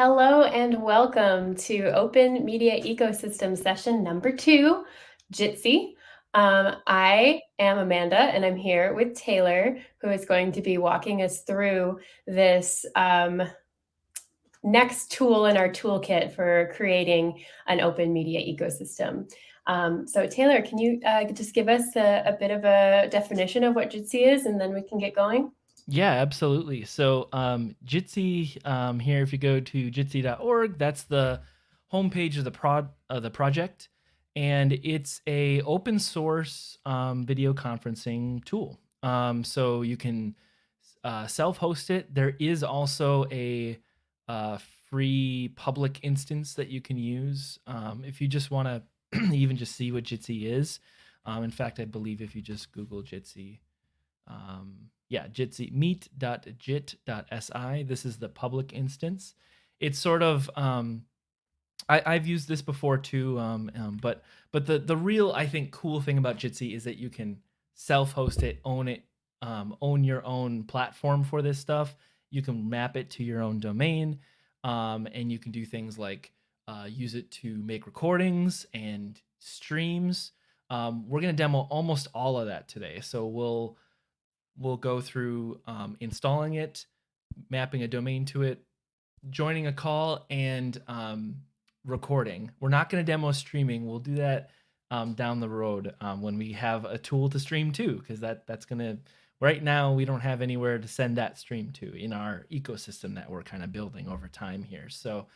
Hello and welcome to Open Media Ecosystem session number two, Jitsi. Um, I am Amanda and I'm here with Taylor, who is going to be walking us through this um, next tool in our toolkit for creating an open media ecosystem. Um, so Taylor, can you uh, just give us a, a, bit of a definition of what Jitsi is and then we can get going? Yeah, absolutely. So um, Jitsi um, here, if you go to jitsi.org, that's the homepage of the prod of the project, and it's a open source um, video conferencing tool. Um, so you can uh, self-host it. There is also a uh, free public instance that you can use um, if you just want to even just see what Jitsi is. Um, in fact, I believe if you just Google Jitsi. Um, yeah, Jitsi meet.jit.si. This is the public instance. It's sort of um, I, have used this before too, um, um, but but the the real I think cool thing about Jitsi is that you can self-host it, own it, um, own your own platform for this stuff. You can map it to your own domain, um, and you can do things like uh, use it to make recordings and streams. Um, we're gonna demo almost all of that today, so we'll we'll go through um, installing it, mapping a domain to it, joining a call, and um, recording. We're not going to demo streaming. We'll do that um, down the road um, when we have a tool to stream to, because that that's going to. Right now, we don't have anywhere to send that stream to in our ecosystem that we're kind of building over time here. So,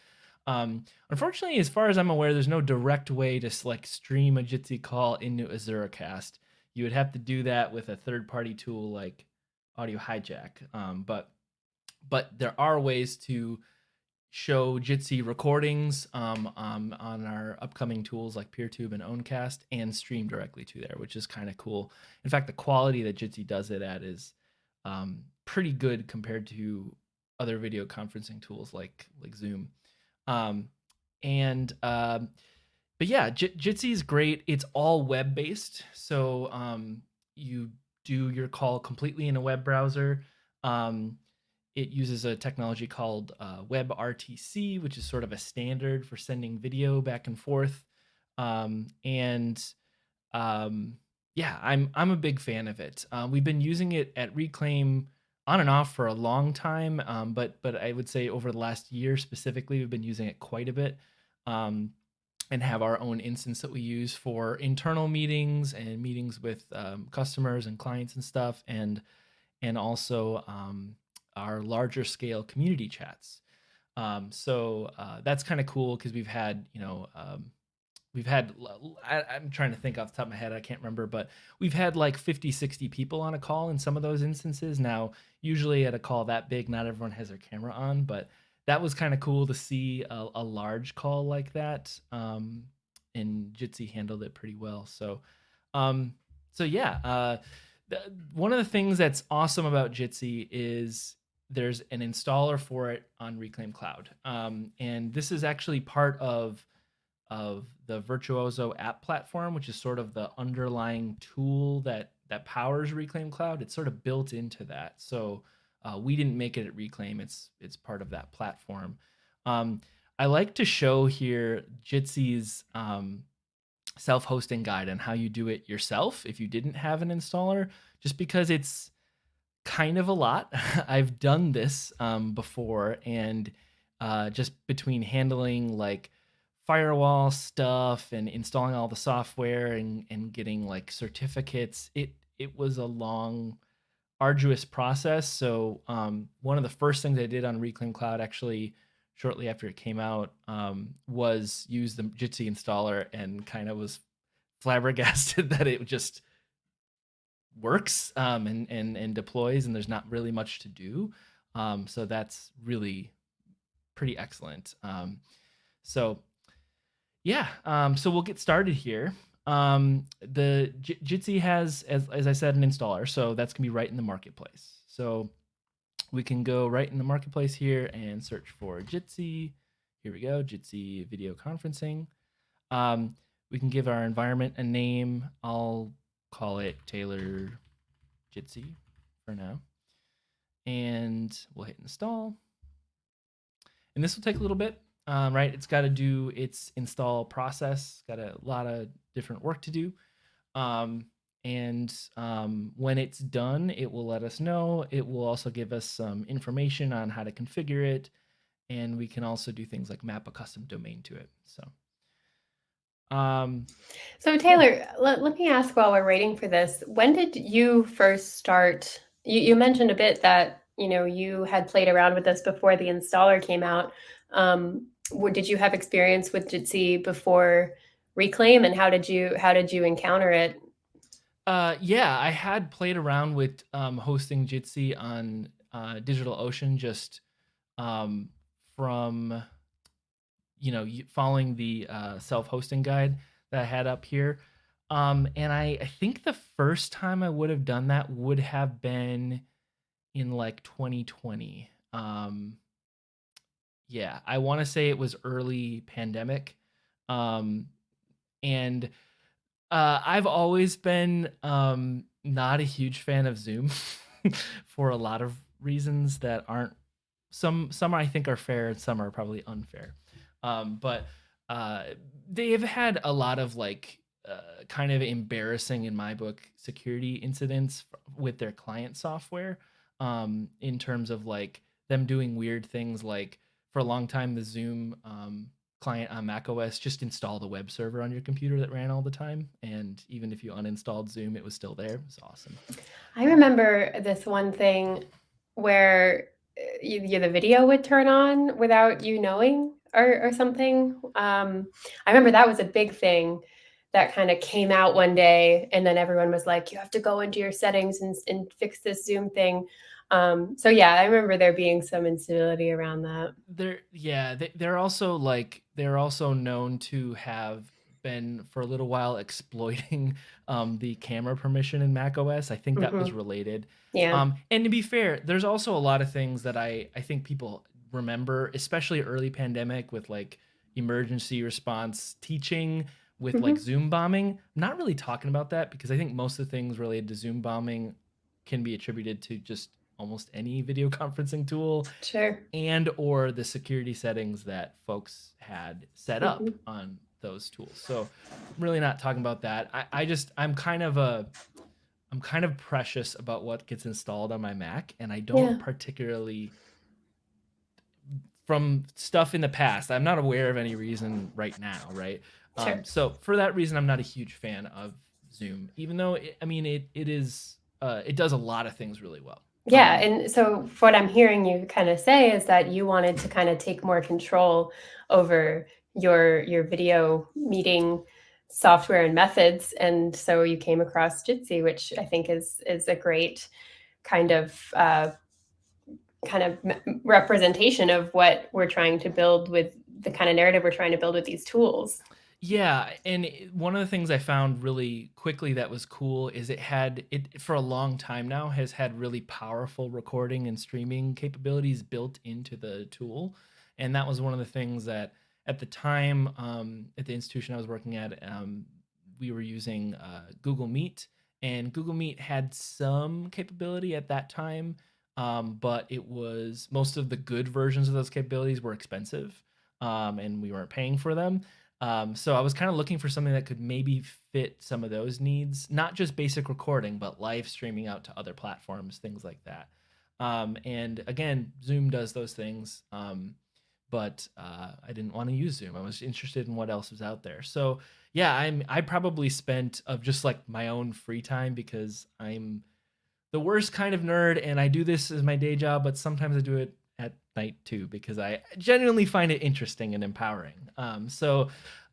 um, unfortunately, as far as I'm aware, there's no direct way to like stream a Jitsi call into AzuraCast you would have to do that with a third party tool like audio hijack um, but but there are ways to show jitsi recordings um, um, on our upcoming tools like peertube and owncast and stream directly to there which is kind of cool. In fact the quality that jitsi does it at is um, pretty good compared to other video conferencing tools like like zoom. Um, and um, but yeah, J- Jitsi is great. It's all web based, so um, you do your call completely in a web browser. Um, it uses a technology called uh, WebRTC, which is sort of a standard for sending video back and forth. Um, and um, yeah, I'm I'm a big fan of it. Uh, we've been using it at Reclaim on and off for a long time, um, but but I would say over the last year specifically, we've been using it quite a bit. Um, and have our own instance that we use for internal meetings and meetings with um, customers and clients and stuff, and and also um, our larger scale community chats. Um, so uh, that's kind of cool because we've had you know um, we've had I, am trying to think off the top of my head i can't remember but we've had like 50 60 people on a call in some of those instances now usually at a call that big not everyone has their camera on but that was kind of cool to see a, a, large call like that. Um, and Jitsi handled it pretty well. So, um, so yeah, uh, one of the things that's awesome about Jitsi is there's an installer for it on Reclaim Cloud, um, and this is actually part of of the Virtuozzo app platform, which is sort of the underlying tool that that powers Reclaim Cloud. It's sort of built into that. So uh, we didn't make it at Reclaim. It's it's part of that platform. Um, I like to show here Jitsi's um, self-hosting guide and how you do it yourself if you didn't have an installer, just because it's kind of a lot. I've done this um, before, and uh, just between handling like firewall stuff and installing all the software and, and getting like certificates, it it was a long arduous process. So um, one of the first things I did on Reclaim Cloud, actually shortly after it came out, um, was use the Jitsi installer and kind of was flabbergasted that it just works um, and, and and deploys, and there's not really much to do. Um, so that's really pretty excellent. Um, so yeah, um, so we'll get started here um, the J- Jitsi has, as, as I said, an installer, so that's gonna be right in the marketplace. So we can go right in the marketplace here and search for Jitsi. Here we go, Jitsi video conferencing. Um, we can give our environment a name. I'll call it Taylor Jitsi for now. And we'll hit install. and this will take a little bit, um, right? It's got to do its install process, got a lot of different work to do. Um, and um, when it's done, it will let us know. It will also give us some information on how to configure it, and we can also do things like map a custom domain to it. So um, so Taylor, let, let me ask while we're waiting for this, when did you first start? You, you mentioned a bit that, you know, you had played around with this before the installer came out. Um, did you have experience with Jitsi before Reclaim and how did you, how did you encounter it? Uh, yeah, I had played around with um, hosting Jitsi on uh, DigitalOcean just um, from you know, following the uh, self-hosting guide that I had up here. Um, and I, I think the first time I would have done that would have been in like 2020. Um, yeah, I want to say it was early pandemic. Um, and uh, I've always been um, not a huge fan of Zoom for a lot of reasons that aren't some some I think are fair and some are probably unfair. Um, but uh, they've had a lot of like uh, kind of embarrassing, in my book, security incidents with their client software. Um, in terms of like them doing weird things, like for a long time, the Zoom um, client on Mac OS just installed a web server on your computer that ran all the time, and even if you uninstalled Zoom, it was still there. It was awesome. I remember this one thing where uh, you, the video would turn on without you knowing or, or something. Um, I remember that was a big thing that kind of came out one day and then everyone was like, you have to go into your settings and, and fix this Zoom thing. Um, so yeah, I remember there being some instability around that. They're yeah, they, they're also like they're also known to have been for a little while exploiting um, the camera permission in Mac OS. I think that mm-hmm. was related. Yeah. Um, and to be fair, there's also a lot of things that I I think people remember, especially early pandemic with like emergency response teaching with mm-hmm. like Zoom bombing. I'm not really talking about that because I think most of the things related to Zoom bombing can be attributed to just almost any video conferencing tool. Sure. And or the security settings that folks had set up mm-hmm. on those tools. So I'm really not talking about that. I, I just I'm kind of a I'm kind of precious about what gets installed on my Mac and I don't yeah. particularly from stuff in the past. I'm not aware of any reason right now, right? Um, sure. Um, so for that reason, I'm not a huge fan of Zoom, even though it, I mean it it is uh, it does a lot of things really well. Yeah, and so what I'm hearing you kind of say is that you wanted to kind of take more control over your your video meeting software and methods, and so you came across Jitsi, which I think is is a great kind of uh, kind of representation of what we're trying to build with the kind of narrative we're trying to build with these tools. Yeah, and one of the things I found really quickly that was cool is it had it for a long time now has had really powerful recording and streaming capabilities built into the tool, and that was one of the things that at the time um, at the institution I was working at, um, we were using uh, Google Meet, and Google Meet had some capability at that time um, but it was most of the good versions of those capabilities were expensive, um, and we weren't paying for them. Um, so I was kind of looking for something that could maybe fit some of those needs, not just basic recording, but live streaming out to other platforms, things like that. Um, and again, Zoom does those things, um, but uh, I didn't want to use Zoom. I was interested in what else was out there. So yeah, I'm I probably spent of just like my own free time because I'm the worst kind of nerd, and I do this as my day job, but sometimes I do it at night too because I genuinely find it interesting and empowering. Um, so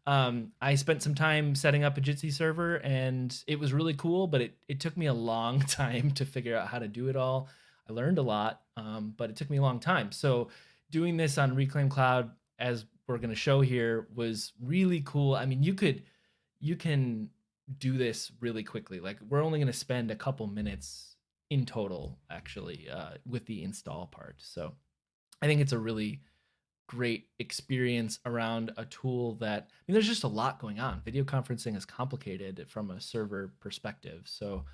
um, I spent some time setting up a Jitsi server, and it was really cool, but it, it took me a long time to figure out how to do it all. I learned a lot, um, but it took me a long time. So doing this on Reclaim Cloud, as we're going to show here, was really cool. I mean, you could you can do this really quickly. Like we're only going to spend a couple minutes in total actually uh, with the install part. So I think it's a really great experience around a tool that I mean there's just a lot going on. Video conferencing is complicated from a server perspective. So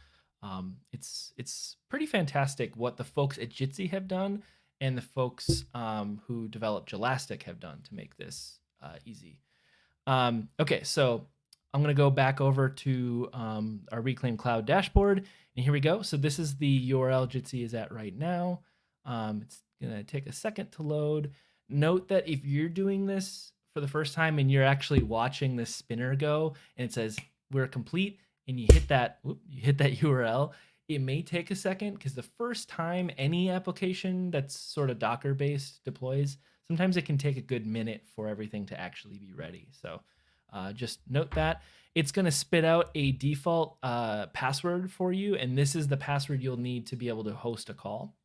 um, it's it's pretty fantastic what the folks at Jitsi have done and the folks um, who developed Jelastic have done to make this uh, easy. Um, okay, so I'm going to go back over to um, our Reclaim Cloud dashboard, and here we go. So this is the URL Jitsi is at right now. Um, it's to take a second to load. Note that if you're doing this for the first time and you're actually watching this spinner go and it says we're complete and you hit that whoop, you hit that URL, it may take a second because the first time any application that's sort of Docker based deploys, sometimes it can take a good minute for everything to actually be ready. So uh, just note that it's going to spit out a default uh, password for you, and this is the password you'll need to be able to host a call.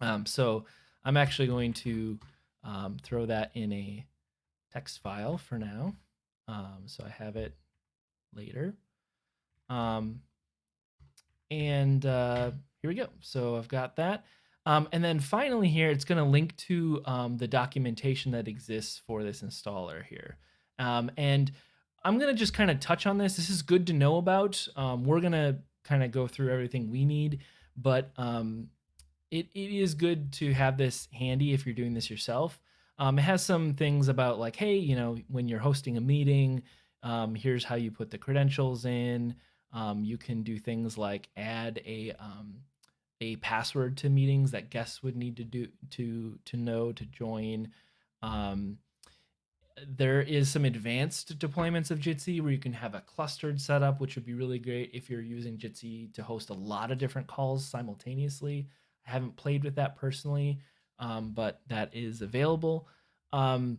Um, so I'm actually going to um, throw that in a text file for now. Um, so I have it later. Um, and uh, here we go. So I've got that. Um, and then finally here, it's going to link to um, the documentation that exists for this installer here. Um, and I'm going to just kind of touch on this. This is good to know about. Um, we're going to kind of go through everything we need, but um, it, it is good to have this handy if you're doing this yourself. Um, it has some things about like, hey, you know, when you're hosting a meeting, here's how you put the credentials in. Um, you can do things like add a um, a password to meetings that guests would need to do to to know to join. Um, there is some advanced deployments of Jitsi where you can have a clustered setup, which would be really great if you're using Jitsi to host a lot of different calls simultaneously. I haven't played with that personally, um, but that is available. Um,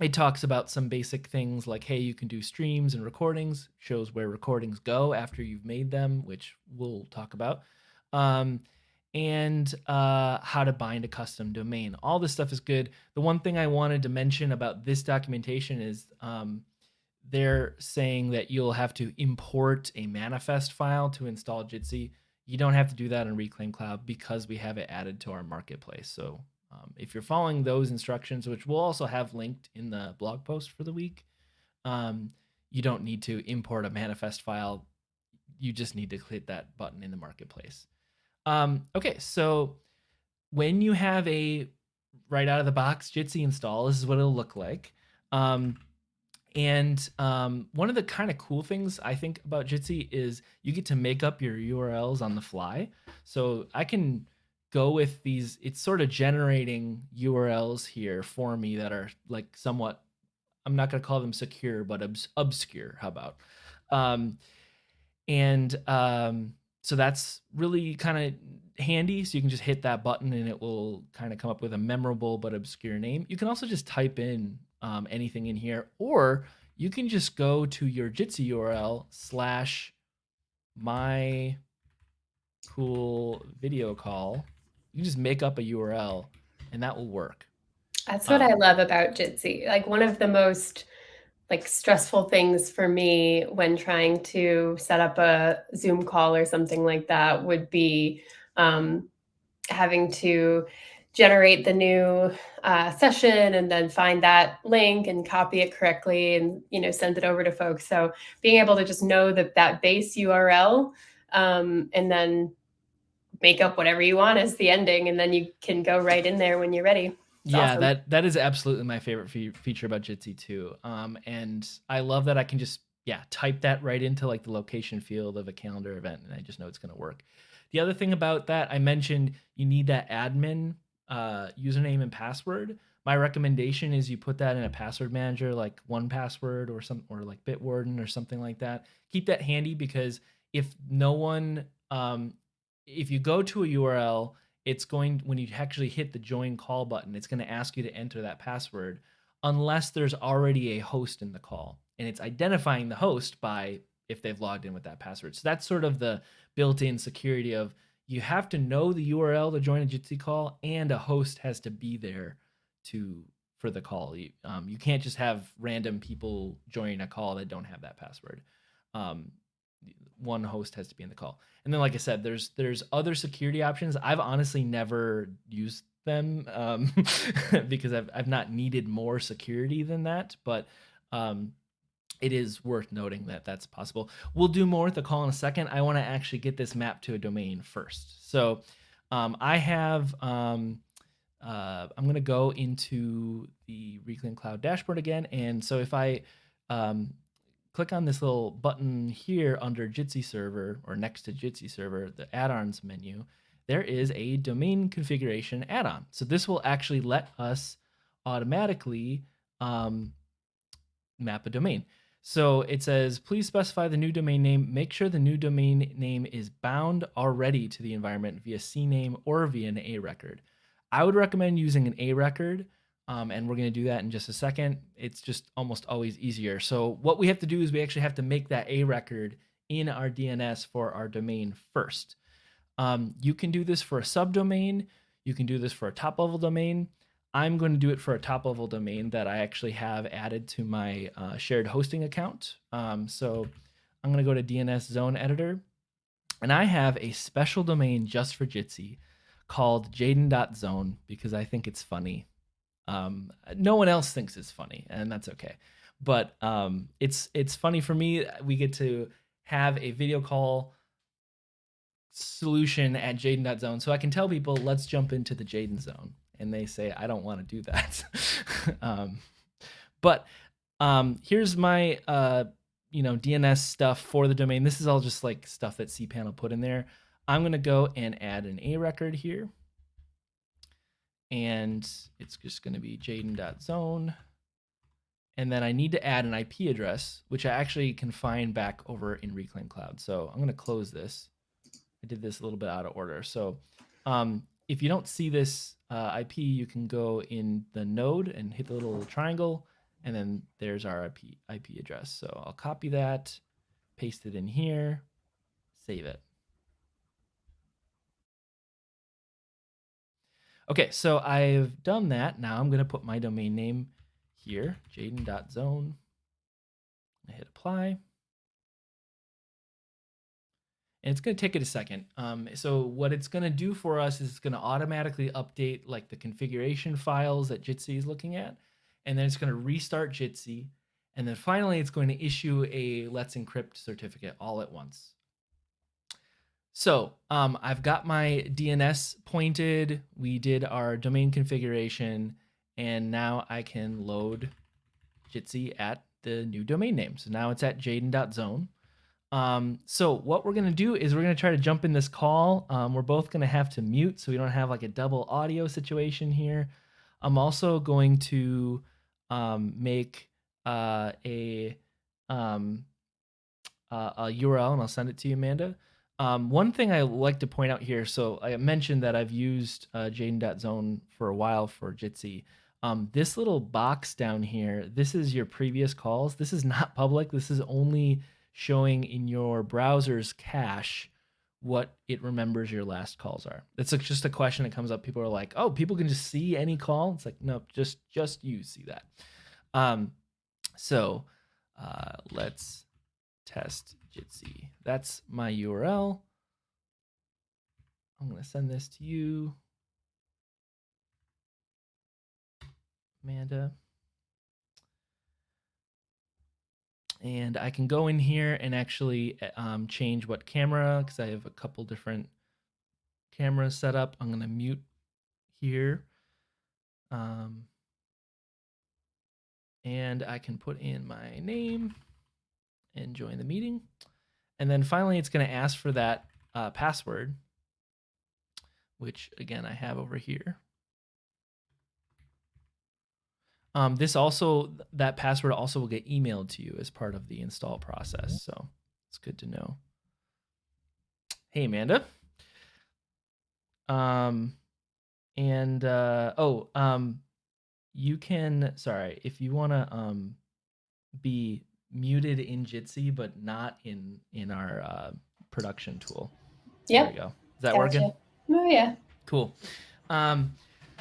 it talks about some basic things like hey you can do streams and recordings shows where recordings go after you've made them which we'll talk about. Um, and uh, how to bind a custom domain. All this stuff is good. The one thing i wanted to mention about this documentation is um, they're saying that you'll have to import a manifest file to install jitsi you don't have to do that in reclaim cloud because we have it added to our marketplace so um, if you're following those instructions, which we'll also have linked in the blog post for the week, um, you don't need to import a manifest file. You just need to click that button in the marketplace. Um, okay, so when you have a right out of the box Jitsi install, this is what it'll look like. Um, and um, one of the kind of cool things I think about Jitsi is you get to make up your URLs on the fly. So I can go with these it's sort of generating urls here for me that are like somewhat i'm not going to call them secure but obs- obscure how about? Um and um so that's really kind of handy. So you can just hit that button and it will kind of come up with a memorable but obscure name. You can also just type in um, anything in here or you can just go to your jitsi url slash my cool video call you just make up a URL and that will work. That's what um, I love about Jitsi. Like one of the most like stressful things for me when trying to set up a Zoom call or something like that would be um, having to generate the new uh, session and then find that link and copy it correctly and you know send it over to folks. So being able to just know that that base URL um, and then make up whatever you want as the ending, and then you can go right in there when you're ready. It's yeah, awesome. that that is absolutely my favorite fe- feature about Jitsi too. Um, and I love that I can just yeah type that right into like the location field of a calendar event, and I just know it's going to work. The other thing about that, I mentioned you need that admin uh, username and password. My recommendation is you put that in a password manager like 1Password or some or like Bitwarden or something like that. Keep that handy because if no one um, if you go to a URL, it's going when you actually hit the join call button, it's going to ask you to enter that password unless there's already a host in the call and it's identifying the host by if they've logged in with that password. So that's sort of the built-in security of you have to know the URL to join a Jitsi call and a host has to be there to for the call. You, um, you can't just have random people joining a call that don't have that password. Um, one host has to be in the call. And then, like I said, there's there's other security options. I've honestly never used them um, because I've I've not needed more security than that. But um, it is worth noting that that's possible. We'll do more with the call in a second. I want to actually get this mapped to a domain first. So um, I have um, uh, I'm going to go into the Reclaim Cloud dashboard again. And so if I um, click on this little button here under Jitsi server or next to Jitsi server, the add-ons menu, there is a domain configuration add-on. So this will actually let us automatically um, map a domain. So it says, please specify the new domain name. Make sure the new domain name is bound already to the environment via CNAME or via an A record. I would recommend using an A record, um, and we're going to do that in just a second. It's just almost always easier. So what we have to do is we actually have to make that A record in our DNS for our domain first. Um, you can do this for a subdomain. You can do this for a top level domain. I'm going to do it for a top level domain that I actually have added to my uh, shared hosting account. Um, so I'm going to go to DNS zone editor and I have a special domain just for Jitsi called Jaden.zone because I think it's funny. Um, no one else thinks it's funny and that's okay. But um, it's it's funny for me. We get to have a video call solution at Jaden.zone. So I can tell people, let's jump into the Jaden zone and they say I don't want to do that. um, but um, here's my uh, you know DNS stuff for the domain. This is all just like stuff that cPanel put in there. I'm gonna go and add an A record here, and it's just gonna be Jaden.zone. And then I need to add an IP address, which I actually can find back over in Reclaim Cloud. So I'm gonna close this. I did this a little bit out of order. So um, if you don't see this uh, IP, you can go in the node and hit the little triangle, and then there's our IP, IP address. So I'll copy that, paste it in here, save it. Okay, so I've done that. Now I'm going to put my domain name here, jaden.zone. I hit apply and it's going to take it a second. Um, so what it's going to do for us is it's going to automatically update like the configuration files that Jitsi is looking at, and then it's going to restart Jitsi, and then finally it's going to issue a Let's Encrypt certificate all at once. So um, I've got my DNS pointed. We did our domain configuration, and now I can load Jitsi at the new domain name. So now it's at jaden.zone. Um, so what we're gonna do is we're gonna try to jump in this call. Um, we're both gonna have to mute so we don't have like a double audio situation here. I'm also going to um, make uh, a um, uh, a URL and I'll send it to you, Amanda. Um, one thing I like to point out here, so I mentioned that I've used uh, Jaden.zone for a while for Jitsi. Um, this little box down here, this is your previous calls. This is not public. This is only showing in your browser's cache what it remembers your last calls are. It's just a question that comes up. People are like, "Oh, people can just see any call." It's like, no, just just you see that. Um, so uh, let's test Jitsi. That's my URL. I'm gonna send this to you, Amanda. And I can go in here and actually eh, um, change what camera because I have a couple different cameras set up. I'm going to mute here. Um, and I can put in my name and join the meeting. And then finally, it's going to ask for that uh, password, which again, I have over here. Um, this also, that password also will get emailed to you as part of the install process. So it's good to know. Hey, Amanda. Um, and, uh, oh, um, you can, sorry, if you want to, um, be muted in Jitsi, but not in, in our, uh, production tool. Yeah. There we go. Is that gotcha. working? Oh, yeah. Cool. Um,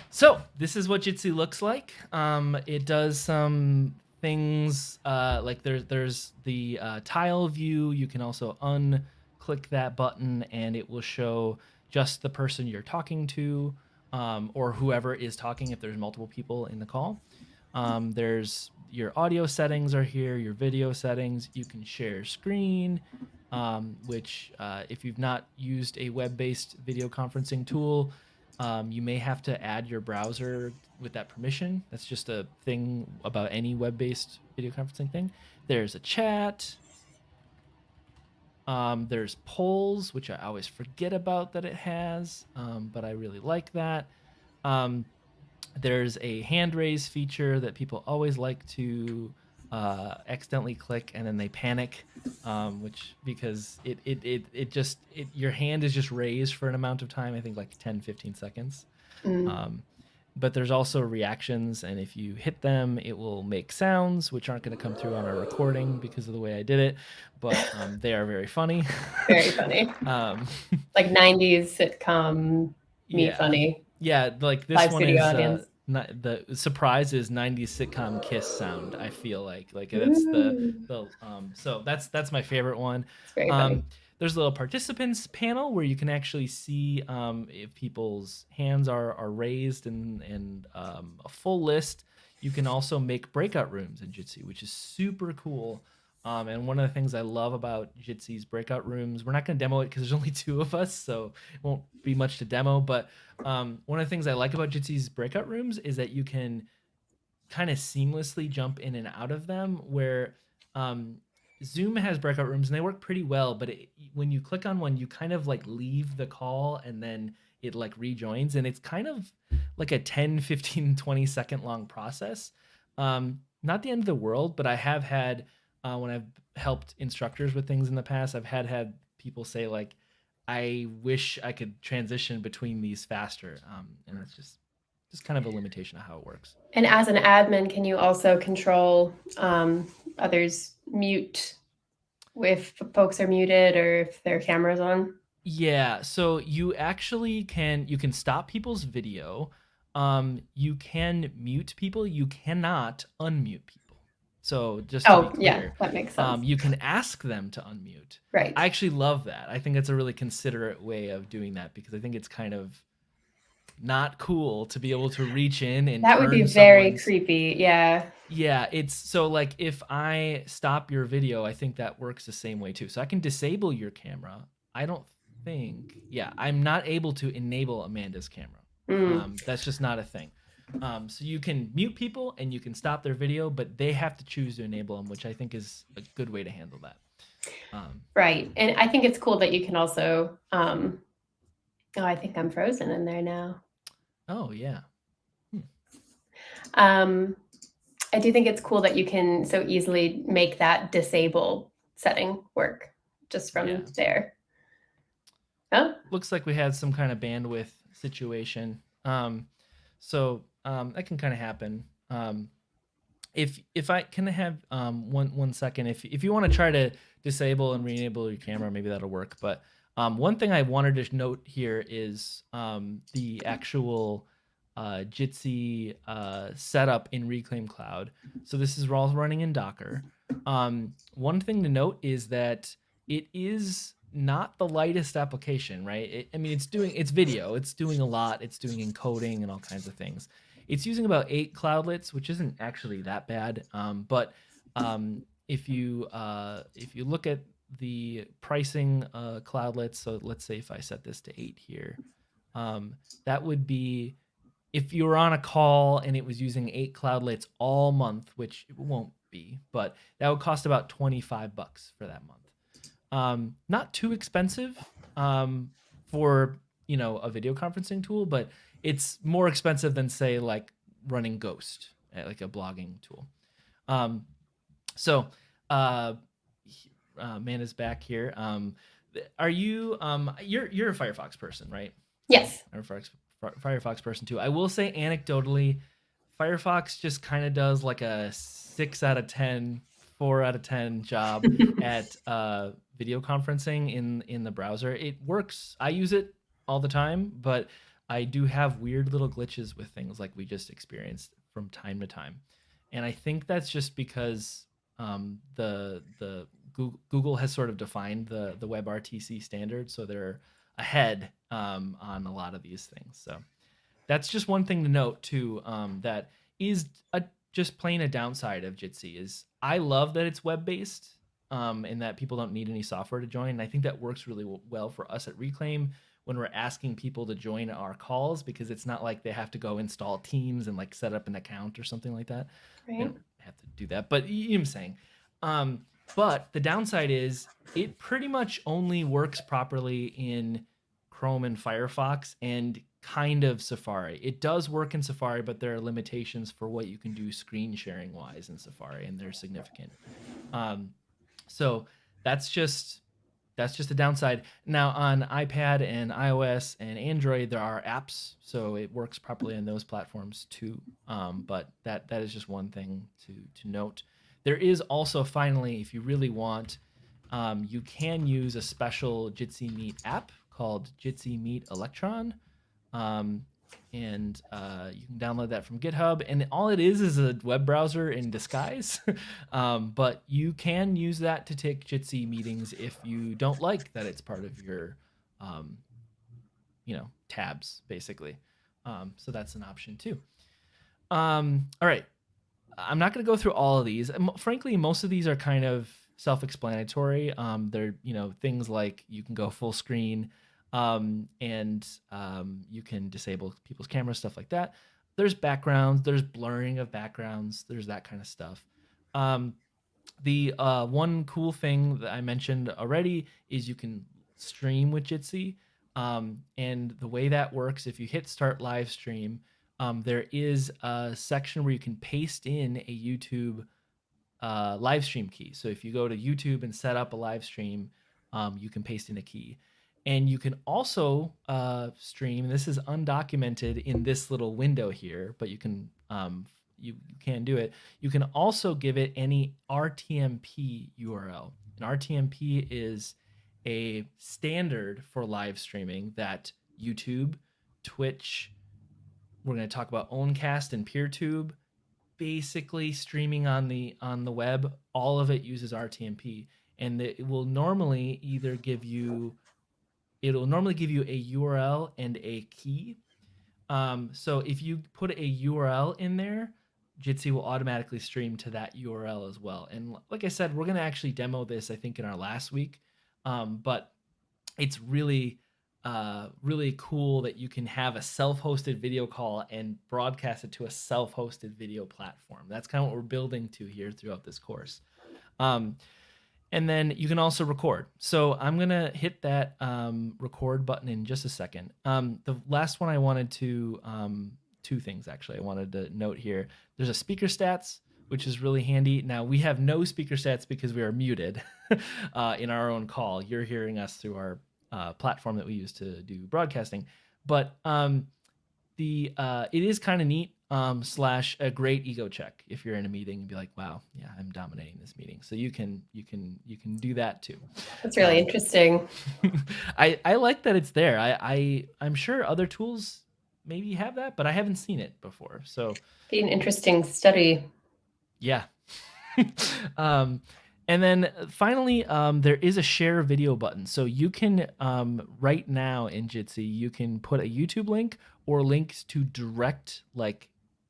so this is what Jitsi looks like. Um, it does some things uh, like there's there's the uh, tile view. You can also unclick that button and it will show just the person you're talking to um, or whoever is talking if there's multiple people in the call. Um, there's your audio settings are here, your video settings. You can share screen, um, which uh, if you've not used a web-based video conferencing tool, Um, you may have to add your browser with that permission. That's just a thing about any web-based video conferencing thing. There's a chat. Um, there's polls, which I always forget about that it has, um, but I really like that. Um, there's a hand raise feature that people always like to uh, accidentally click and then they panic, um, which because it, it, it, it just it, your hand is just raised for an amount of time. I think like 10, 15 seconds. Mm. Um, but there's also reactions, and if you hit them, it will make sounds, which aren't going to come through on our recording because of the way I did it. But um, they are very funny. Very funny. um, Like 90s sitcom, me yeah, funny. yeah, like this Live one is uh. Not, the surprise is 90s sitcom kiss sound. I feel like like that's the the um. So that's that's my favorite one. Um, there's a little participants panel where you can actually see um, if people's hands are, are raised and, and um, a full list. You can also make breakout rooms in Jitsi, which is super cool. Um, and one of the things I love about Jitsi's breakout rooms, we're not going to demo it because there's only two of us, so it won't be much to demo. But um, one of the things I like about Jitsi's breakout rooms is that you can kind of seamlessly jump in and out of them where um, Zoom has breakout rooms and they work pretty well, but it, when you click on one, you kind of like leave the call and then it like rejoins and it's kind of like a 10, 15, 20 second long process. Um, not the end of the world, but I have had uh, when I've helped instructors with things in the past, I've had had people say like, I wish I could transition between these faster. Um, and it's just just kind of a limitation of how it works. And as an admin, can you also control um, others mute if folks are muted or if their camera's on? Yeah, so you actually can you can stop people's video. Um, you can mute people. You cannot unmute people. So just Oh, be yeah, that makes sense. um, you can ask them to unmute. right. I actually love that. I think it's a really considerate way of doing that because I think it's kind of not cool to be able to reach in and that would be very creepy. Yeah. yeah, it's so like if I stop your video, I think that works the same way too. So I can disable your camera. I don't think, yeah, I'm not able to enable Amanda's camera. Mm. Um, that's just not a thing. Um, so you can mute people and you can stop their video, but they have to choose to enable them, which I think is a good way to handle that. Um, Right. And I think it's cool that you can also, um, oh, I think I'm frozen in there now. oh yeah, Um, I do think it's cool that you can so easily make that disable setting work just from Yeah. there. Oh, looks like we had some kind of bandwidth situation. Um, so um, that can kind of happen. Um, if if I can I have um, one one second, if if you want to try to disable and re-enable your camera, maybe that'll work. But um, one thing I wanted to note here is um, the actual uh, Jitsi uh, setup in Reclaim Cloud. So this is all running in Docker. Um, one thing to note is that it is not the lightest application, right? It, I mean, it's doing it's video, it's doing a lot, it's doing encoding and all kinds of things. It's using about eight cloudlets, which isn't actually that bad. Um, but um, if you uh, if you look at the pricing uh, cloudlets, so let's say if I set this to eight here, um, that would be if you were on a call and it was using eight cloudlets all month, which it won't be, but that would cost about 25 bucks for that month. Um, not too expensive um, for you know a video conferencing tool, but it's more expensive than say like running Ghost, eh, like a blogging tool. Um, so uh, uh, man is back here. Um, are you um you're you're a Firefox person, right? yes. I'm a Firefox, Firefox person too. I will say anecdotally, Firefox just kind of does like a six out of ten, four out of 10 job at uh, video conferencing in, in the browser. It works. I use it all the time, but I do have weird little glitches with things like we just experienced from time to time. And I think that's just because um, the the Google, Google has sort of defined the the WebRTC standard, so they're ahead um, on a lot of these things. So that's just one thing to note too. Um, that is a, just plain a downside of Jitsi is I love that it's web based um, and that people don't need any software to join. And I think that works really well for us at Reclaim. When we're asking people to join our calls because it's not like they have to go install Teams and like set up an account or something like that. Right. They don't have to do that, but you know what I'm saying. Um, but the downside is it pretty much only works properly in Chrome and Firefox and kind of Safari. It does work in Safari, but there are limitations for what you can do screen sharing wise in Safari, and they're significant. Um, so that's just that's just a downside. Now on iPad and iOS and Android, there are apps, so it works properly on those platforms too. Um, but that that is just one thing to to note. There is also finally, if you really want, um, you can use a special Jitsi Meet app called Jitsi Meet Electron. Um, and uh, you can download that from GitHub. And all it is is a web browser in disguise. um, but you can use that to take Jitsi meetings if you don't like that it's part of your, um, you know, tabs basically. Um, so that's an option too. Um, all right, I'm not going to go through all of these. Frankly, most of these are kind of self-explanatory. Um, they're you know things like you can go full screen, um, and um, you can disable people's cameras, stuff like that. There's backgrounds, there's blurring of backgrounds, there's that kind of stuff. Um, the uh, one cool thing that I mentioned already is you can stream with Jitsi. Um, and the way that works, if you hit start live stream, um, there is a section where you can paste in a YouTube uh, live stream key. So if you go to YouTube and set up a live stream, um, you can paste in a key. And you can also uh, stream. This is undocumented in this little window here, but you can um, you, you can do it. You can also give it any RTMP URL. An RTMP is a standard for live streaming that YouTube, Twitch, we're going to talk about Owncast and PeerTube. Basically, streaming on the on the web, all of it uses RTMP, and it will normally either give you, it'll normally give you a URL and a key. Um, so if you put a URL in there, Jitsi will automatically stream to that URL as well. And like I said, we're going to actually demo this, I think, in our last week. Um, but it's really uh, really cool that you can have a self-hosted video call and broadcast it to a self-hosted video platform. That's kind of what we're building to here throughout this course. Um, and then you can also record. So I'm gonna hit that um, record button in just a second. Um, the last one I wanted to, um, two things actually I wanted to note here. There's a speaker stats, which is really handy. Now we have no speaker stats because we are muted uh, in our own call. You're hearing us through our uh, platform that we use to do broadcasting. But um, the uh, it is kind of neat um, slash a great ego check if you're in a meeting and be like, wow, yeah, I'm dominating this meeting. So you can you can you can do that too. That's really um, interesting. I I like that it's there. I I I'm sure other tools maybe have that, but I haven't seen it before. So be an interesting study. Yeah. um, and then finally, um, there is a share video button. So you can, um, right now in Jitsi, you can put a YouTube link or links to direct like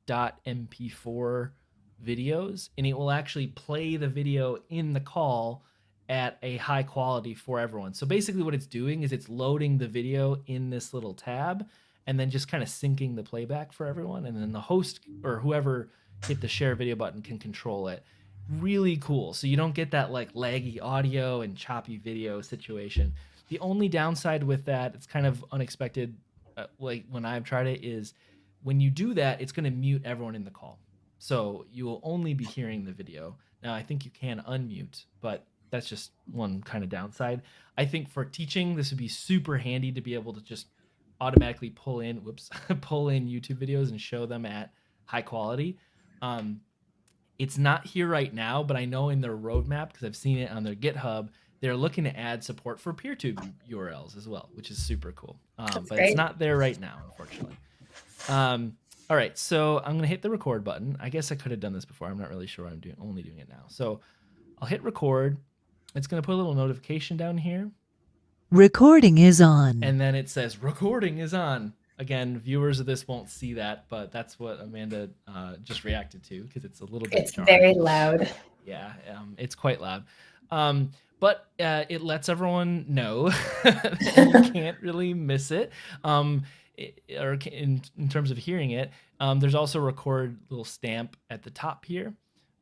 .mp4 videos, and it will actually play the video in the call at a high quality for everyone. So basically what it's doing is it's loading the video in this little tab and then just kind of syncing the playback for everyone. And then the host or whoever hit the share video button can control it really cool. So you don't get that like laggy audio and choppy video situation. The only downside with that, it's kind of unexpected, uh, like when I've tried it, is when you do that, it's going to mute everyone in the call. So you will only be hearing the video. Now, I think you can unmute, but that's just one kind of downside. I think for teaching, this would be super handy to be able to just automatically pull in, whoops, pull in YouTube videos and show them at high quality. Um, it's not here right now, but I know in their roadmap because I've seen it on their GitHub, they're looking to add support for PeerTube URLs as well, which is super cool. Um, but great. it's not there right now, unfortunately. Um, all right, so I'm gonna hit the record button. I guess I could have done this before. I'm not really sure. I'm doing only doing it now. So I'll hit record. It's gonna put a little notification down here. Recording is on. And then it says recording is on again, viewers of this won't see that, but that's what Amanda uh, just reacted to because it's a little bit. It's jarring. very loud. Yeah, um, it's quite loud. Um, but uh, it lets everyone know you can't really miss it. Um, it, or in, in terms of hearing it, um, there's also a record little stamp at the top here.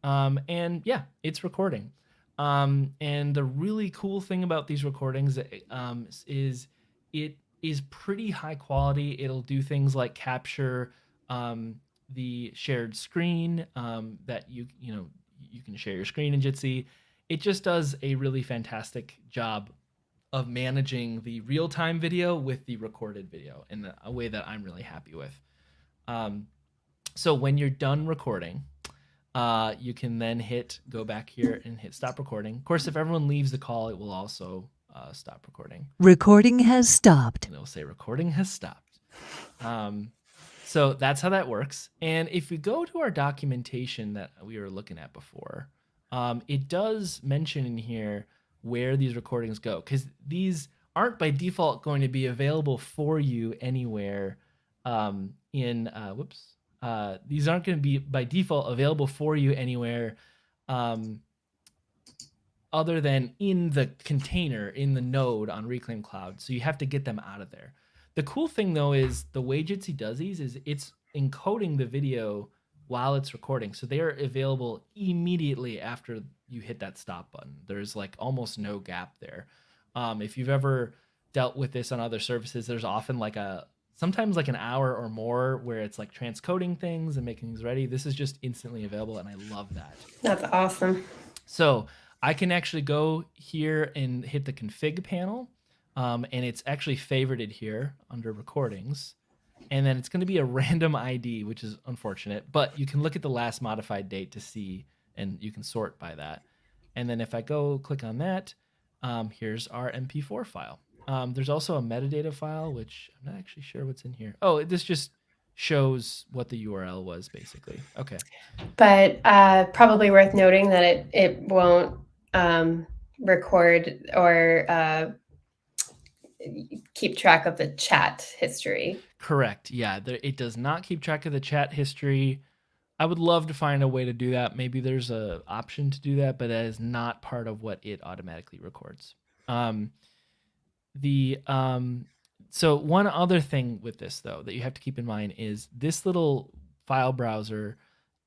Um, and yeah, it's recording. Um, and the really cool thing about these recordings um, is it is pretty high quality. It'll do things like capture um, the shared screen um, that you you know you can share your screen in Jitsi. It just does a really fantastic job of managing the real time video with the recorded video in a way that I'm really happy with. Um, so when you're done recording, uh, you can then hit go back here and hit stop recording. Of course, if everyone leaves the call, it will also uh, stop recording. Recording has stopped. And it will say recording has stopped. Um, so that's how that works. And if we go to our documentation that we were looking at before, um, it does mention in here where these recordings go because these aren't by default going to be available for you anywhere um, in uh, whoops uh, these aren't going to be by default available for you anywhere um, other than in the container in the node on reclaim cloud. So you have to get them out of there. The cool thing though is the way jitsi does these is it's encoding the video while it's recording. So they are available immediately after you hit that stop button. There's like almost no gap there. Um, if you've ever dealt with this on other services, there's often like a sometimes like an hour or more where it's like transcoding things and making things ready. This is just instantly available, and I love that. That's awesome. So I can actually go here and hit the config panel, um, and it's actually favorited here under recordings and then it's going to be a random ID, which is unfortunate, but you can look at the last modified date to see, and you can sort by that. And then if I go click on that, um, here's our MP4 file. Um, there's also a metadata file, which I'm not actually sure what's in here. Oh, this just shows what the URL was, basically. Okay. But uh, probably worth noting that it it won't um, record or uh, keep track of the chat history. Correct. Yeah, it does not keep track of the chat history. I would love to find a way to do that. Maybe there's a option to do that, but that is not part of what it automatically records. Um, the um, so one other thing with this though that you have to keep in mind is this little file browser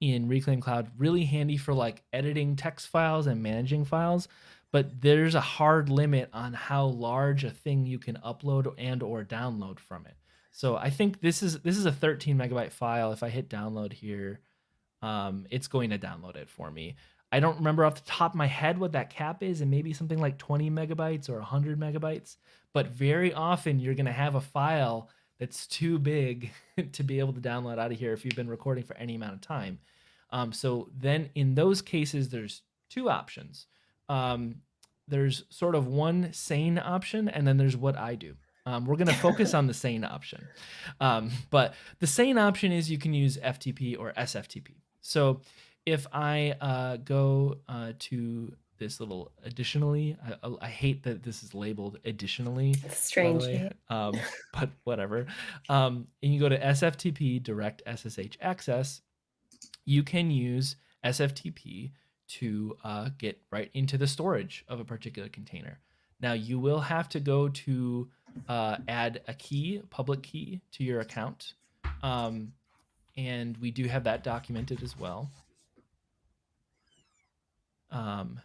in Reclaim Cloud really handy for like editing text files and managing files but there's a hard limit on how large a thing you can upload and or download from it. So I think this is this is a 13 megabyte file. If I hit download here, um, it's going to download it for me. I don't remember off the top of my head what that cap is, and maybe something like 20 megabytes or 100 megabytes. But very often you're going to have a file that's too big to be able to download out of here if you've been recording for any amount of time. Um, so then in those cases, there's two options um, there's sort of one sane option, and then there's what I do. Um, we're going to focus on the sane option. Um, but the sane option is you can use FTP or SFTP. So if I uh, go uh, to this little additionally, I, I, hate that this is labeled additionally. strange. Um, but whatever. Um, and you go to SFTP direct SSH access, you can use SFTP to uh, get right into the storage of a particular container. Now you will have to go to uh, add a key, public key to your account. Um, and we do have that documented as well. Um,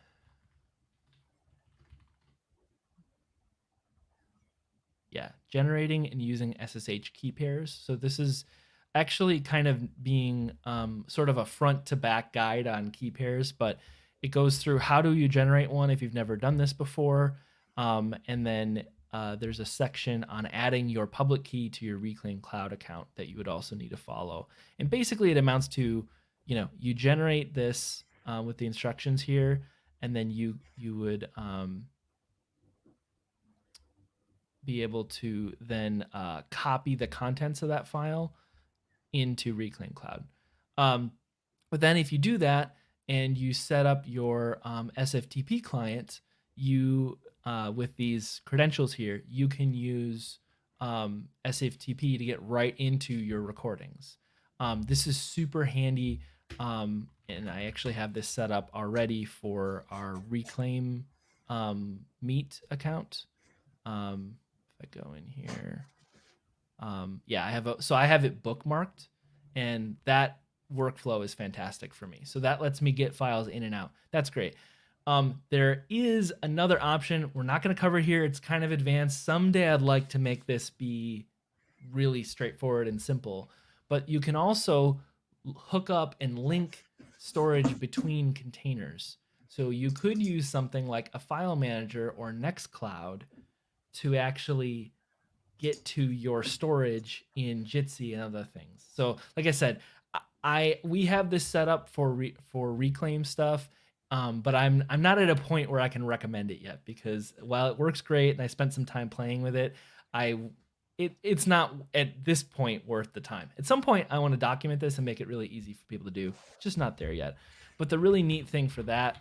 yeah, generating and using SSH key pairs. So this is actually kind of being um, sort of a front to back guide on key pairs, but it goes through how do you generate one if you've never done this before. Um, and then uh, there's a section on adding your public key to your Reclaim Cloud account that you would also need to follow. And basically, it amounts to, you know, you generate this uh, with the instructions here, and then you you would um, be able to then uh, copy the contents of that file into Reclaim Cloud. Um, but then if you do that and you set up your um, SFTP client, you uh, with these credentials here, you can use um, SFTP to get right into your recordings. Um, this is super handy, um, and I actually have this set up already for our Reclaim um, Meet account. Um, if I go in here, um, yeah, I have a so I have it bookmarked, and that workflow is fantastic for me. So that lets me get files in and out. That's great. Um, there is another option we're not going to cover here. It's kind of advanced. Someday I'd like to make this be really straightforward and simple, but you can also hook up and link storage between containers. So you could use something like a file manager or Nextcloud to actually get to your storage in Jitsi and other things. So like I said, I we have this set up for re, for reclaim stuff um, but I'm I'm not at a point where I can recommend it yet because while it works great and I spent some time playing with it, I it it's not at this point worth the time. At some point, I want to document this and make it really easy for people to do. Just not there yet. But the really neat thing for that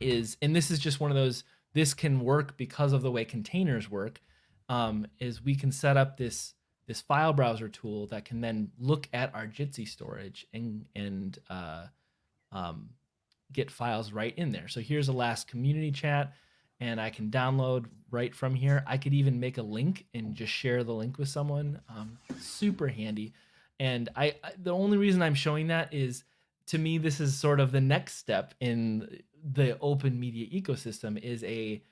is, and this is just one of those. This can work because of the way containers work. Um, is we can set up this this file browser tool that can then look at our Jitsi storage and and uh, um, get files right in there. So here's a last community chat and I can download right from here. I could even make a link and just share the link with someone. Um, super handy. And I, I, the only reason I'm showing that is to me this is sort of the next step in the open media ecosystem is a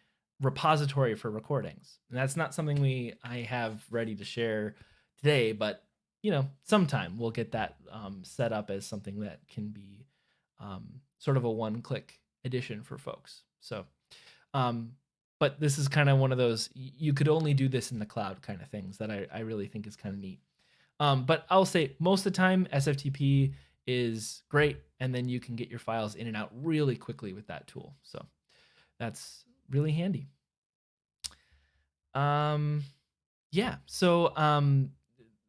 repository for recordings. And that's not something we I have ready to share today, but you know, sometime we'll get that um, set up as something that can be um, sort of a one click addition for folks. So, um, but this is kind of one of those you could only do this in the cloud kind of things that I, I really think is kind of neat. Um, but I'll say most of the time SFTP is great, and then you can get your files in and out really quickly with that tool. So that's really handy. Um, yeah. So um,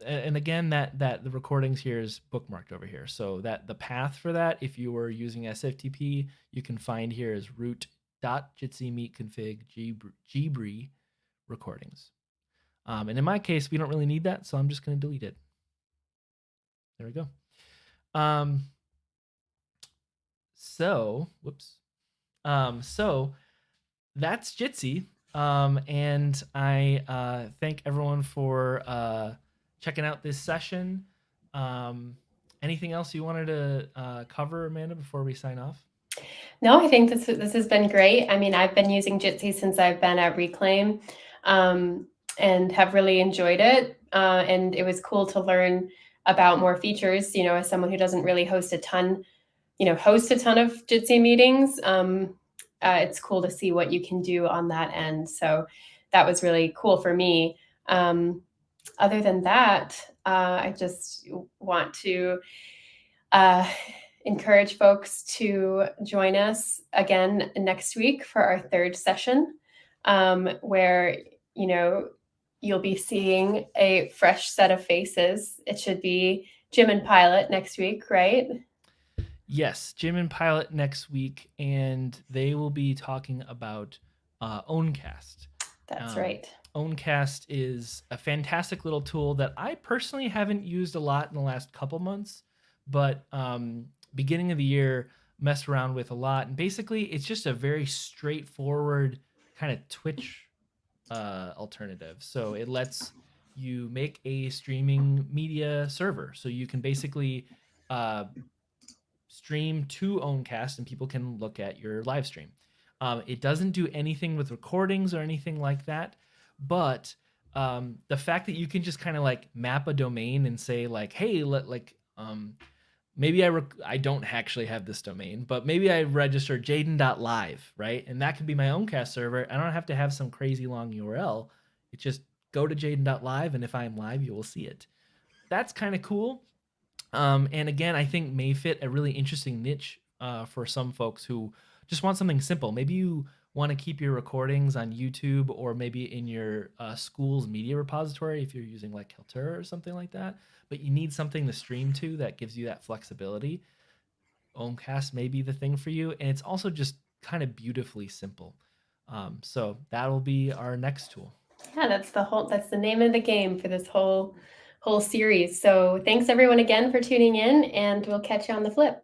and again that that the recordings here is bookmarked over here so that the path for that if you were using sftp you can find here is root dot jitsi meet config jibri recordings um, and in my case we don't really need that so i'm just going to delete it there we go um, so whoops um, so that's jitsi um, and i uh, thank everyone for uh, checking out this session. Um, anything else you wanted to uh, cover, Amanda, before we sign off? No, I think this this has been great. I mean, I've been using Jitsi since I've been at Reclaim, um, and have really enjoyed it. Uh, and it was cool to learn about more features. You know, as someone who doesn't really host a ton, you know, host a ton of Jitsi meetings, um, uh, it's cool to see what you can do on that end. So that was really cool for me. Um, other than that, uh, I just want to uh, encourage folks to join us again next week for our third session, um, where you know you'll be seeing a fresh set of faces. It should be Jim and Pilot next week, right? Yes, Jim and Pilot next week, and they will be talking about uh, Owncast. That's um, right. Owncast is a fantastic little tool that I personally haven't used a lot in the last couple months, but um, beginning of the year messed around with a lot. And basically, it's just a very straightforward kind of Twitch uh, alternative. So it lets you make a streaming media server. So you can basically uh, stream to Owncast and people can look at your live stream. Um, it doesn't do anything with recordings or anything like that, but um, the fact that you can just kind of like map a domain and say like, hey, let like um, maybe I rec- I don't actually have this domain, but maybe I register Jadin.live, right? And that could be my Owncast server. I don't have to have some crazy long URL. It just go to Jadin.live, and if I'm live, you will see it. That's kind of cool. Um, and again, I think may fit a really interesting niche uh, for some folks who just want something simple. Maybe you want to keep your recordings on YouTube or maybe in your uh, school's media repository if you're using like Kaltura or something like that, but you need something to stream to that gives you that flexibility. Owncast may be the thing for you, and it's also just kind of beautifully simple. Um, so that'll be our next tool. Yeah, that's the whole that's the name of the game for this whole whole series. So thanks everyone again for tuning in, and we'll catch you on the flip.